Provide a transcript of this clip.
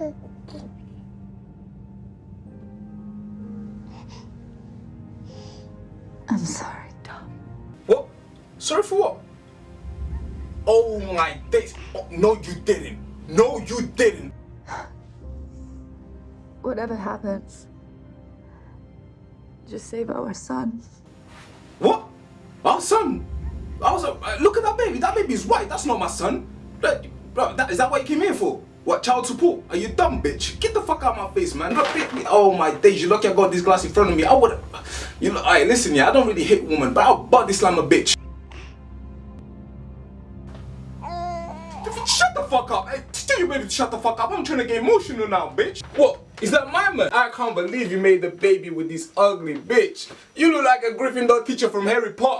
I'm sorry, Tom. What? Sorry for what? Oh my days. Oh, no, you didn't. No, you didn't. Whatever happens, just save our son. What? Our son? Our son? Uh, Look at that baby. That baby's white. That's not my son. Bro, that, is that what you came here for? What, child support? Are you dumb, bitch? Get the fuck out of my face, man. Look, pick me. Oh my days, you lucky I got this glass in front of me. I would You know, alright, listen, yeah, I don't really hate women, but I'll body slam a bitch. Shut the fuck up. Hey, tell your baby to shut the fuck up. I'm trying to get emotional now, bitch. What? Is that my man? I can't believe you made the baby with this ugly bitch. You look like a Gryffindor teacher from Harry Potter.